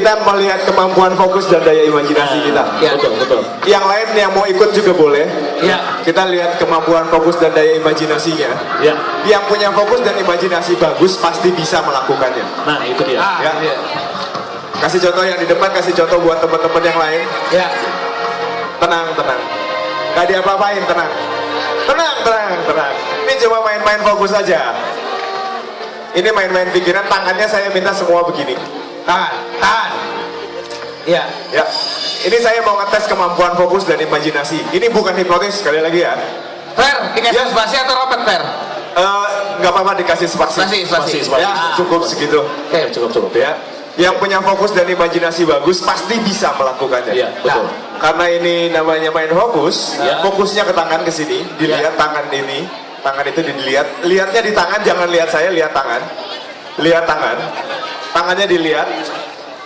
kita melihat kemampuan fokus dan daya imajinasi kita. Ya, betul, betul. Yang lain yang mau ikut juga boleh. Ya. Kita lihat kemampuan fokus dan daya imajinasinya. Ya. Yang punya fokus dan imajinasi bagus pasti bisa melakukannya. Nah, itu dia. Ah, Ya. iya. Kasih contoh yang di depan, kasih contoh buat teman-teman yang lain. Ya. Tenang, tenang. Gak diapa-apain, tenang. Tenang, tenang, tenang. Ini cuma main-main fokus aja. Ini main-main pikiran, tangannya saya minta semua begini. Tahan, tahan. Ya. Ya, ini saya mau ngetes kemampuan fokus dan imajinasi. Ini bukan hipnotis, sekali lagi ya. Fair, dikasih Ya. spasi atau robot fair? Eh, nggak apa-apa dikasih spasi. Spasi, spasi. Spasi. Ya, cukup segitu. Oke, cukup, cukup. Ya, yang punya fokus dan imajinasi bagus pasti bisa melakukannya. Iya, betul. Nah, karena ini namanya main fokus, Ya. fokusnya ke tangan ke sini, dilihat tangan ini, tangan itu dilihat, lihatnya di tangan, jangan lihat saya, lihat tangan, lihat tangan, tangannya dilihat,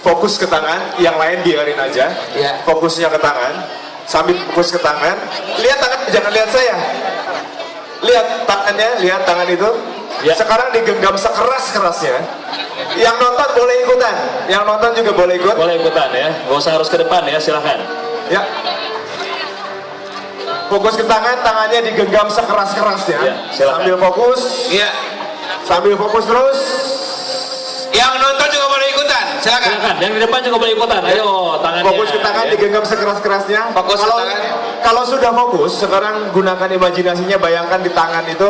fokus ke tangan, yang lain biarin aja, Ya. fokusnya ke tangan, sambil fokus ke tangan, lihat tangan, jangan lihat saya, lihat tangannya, lihat tangan itu, Ya. sekarang digenggam sekeras kerasnya, yang nonton boleh ikutan, yang nonton juga boleh ikut, Boleh ikutan ya. Gak usah harus ke depan ya, silahkan. Ya. Fokus ke tangan, tangannya digenggam sekeras-kerasnya. Ya, silakan. sambil fokus, Iya. sambil fokus terus. Silakan. Silakan, yang di depan juga boleh ikutan. Ayo, tangannya. Fokus ke tangan, digenggam sekeras-kerasnya. Fokus ke kalau, tangan. Kalau sudah fokus, sekarang gunakan imajinasinya, bayangkan di tangan itu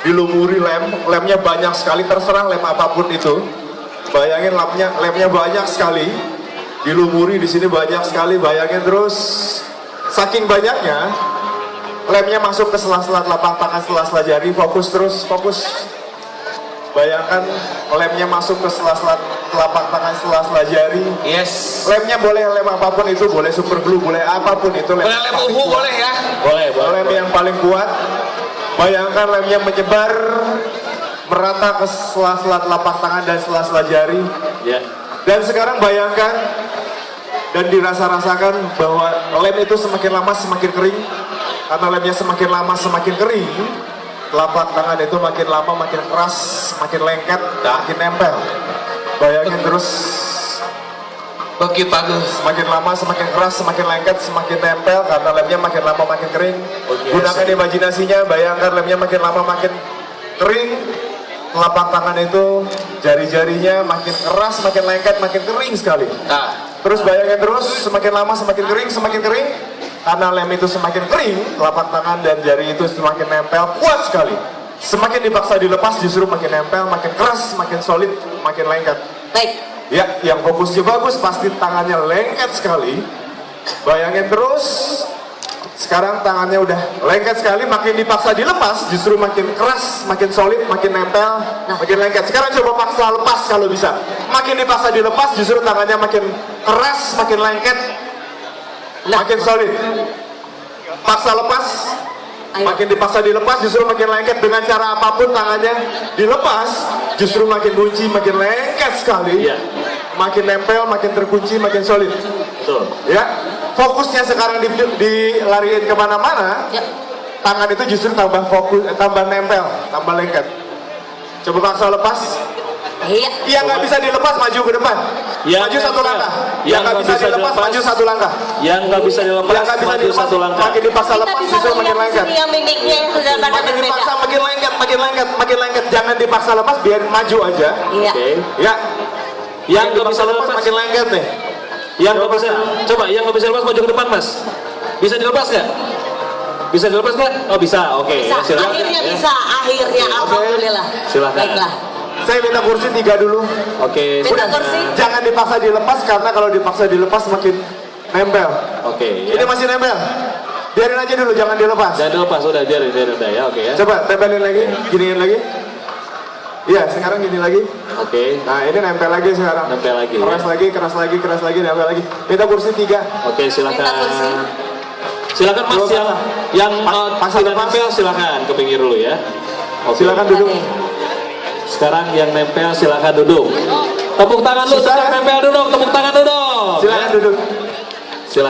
dilumuri lem, lemnya banyak sekali, terserah lem apa pun itu. Bayangin lemnya, lemnya banyak sekali, dilumuri di sini banyak sekali, bayangin terus. Saking banyaknya, lemnya masuk ke sela-sela telapak tangan, sela-sela jari, fokus terus, fokus. Bayangkan lemnya masuk ke sela-sela telapak tangan, sela-sela jari. Yes. Lemnya boleh lem apa pun itu, boleh super glue, boleh apa pun itu. Lem Boleh lem uhu kuat. boleh ya. Boleh, boleh. Lem yang paling kuat. Bayangkan lemnya menyebar merata ke sela-sela telapak tangan dan sela-sela jari. Ya. Dan sekarang bayangkan dan dirasa-rasakan bahwa lem itu semakin lama semakin kering. Karena lemnya semakin lama semakin kering, telapak tangan itu makin lama makin keras, makin lengket, makin nempel. Bayangin terus Begitu bagus. semakin lama semakin keras, semakin lengket, semakin nempel karena lemnya makin lama makin kering. Oke, Gunakan imajinasinya, bayangkan lemnya makin lama makin kering. Telapak tangan itu jari-jarinya makin keras, makin lengket, makin kering sekali. Nah. Terus bayangin terus semakin lama semakin kering, semakin kering. Karena lem itu semakin kering, telapak tangan dan jari itu semakin nempel, kuat sekali. Semakin dipaksa dilepas justru makin nempel, makin keras, makin solid, makin lengket. Baik. Ya, yang fokusnya bagus pasti tangannya lengket sekali. Bayangin terus. Sekarang tangannya udah lengket sekali, makin dipaksa dilepas justru makin keras, makin solid, makin nempel, makin lengket. Sekarang coba paksa lepas kalau bisa. Makin dipaksa dilepas justru tangannya makin keras, makin lengket, makin solid. Paksa lepas, Ayo. makin dipaksa dilepas justru makin lengket dengan cara apa pun tangannya dilepas justru makin kunci makin lengket sekali Iya. makin nempel makin terkunci makin solid Betul. ya fokusnya sekarang di, dilariin ke mana-mana Ya. tangan itu justru tambah fokus eh, tambah nempel tambah lengket coba paksa lepas Iya. yang nggak bisa dilepas maju ke depan Yang maju satu nempel. langkah Yang nggak bisa bisa dilepas maju satu langkah Yang nggak bisa dilepas, yang nggak bisa maju dilepas satu langkah. makin dipaksa Kita lepas bisa justru makin lengket sini yang mimiknya yang sudah pada makin berbeda. dipaksa makin lengket makin lengket makin lengket jangan dipaksa lepas biar maju aja Iya. Oke. ya Yang nggak bisa lepas makin lengket nih yang nggak bisa. Coba, yang nggak bisa dilepas maju ke depan, Mas. Bisa dilepas nggak? Bisa dilepas nggak? Oh bisa, oke. Bisa. Ya, silakan. Akhirnya Ya. bisa. Akhirnya. Alhamdulillah. Silakan. Baiklah. Saya minta kursi tiga dulu Oke. Minta kursi. jangan dipaksa dilepas karena kalau dipaksa dilepas makin nempel Oke. ini Ya. masih nempel biarin aja dulu jangan dilepas Jangan dilepas, udah biarin, biarin udah ya, oke ya. coba tempelin lagi giniin lagi iya sekarang gini lagi Oke. nah ini nempel lagi sekarang Nempel lagi, keras ya. lagi keras lagi keras lagi nempel lagi minta kursi tiga Oke, silakan. Minta kursi. Silakan Mas Dua yang yang Pa- uh, pasang tidak nempel silakan ke pinggir dulu ya. Oke. silakan duduk Oke. Sekarang yang nempel silakan duduk. Tepuk tangan dulu, yang nempel duduk, tepuk tangan duduk. silakan Ya. duduk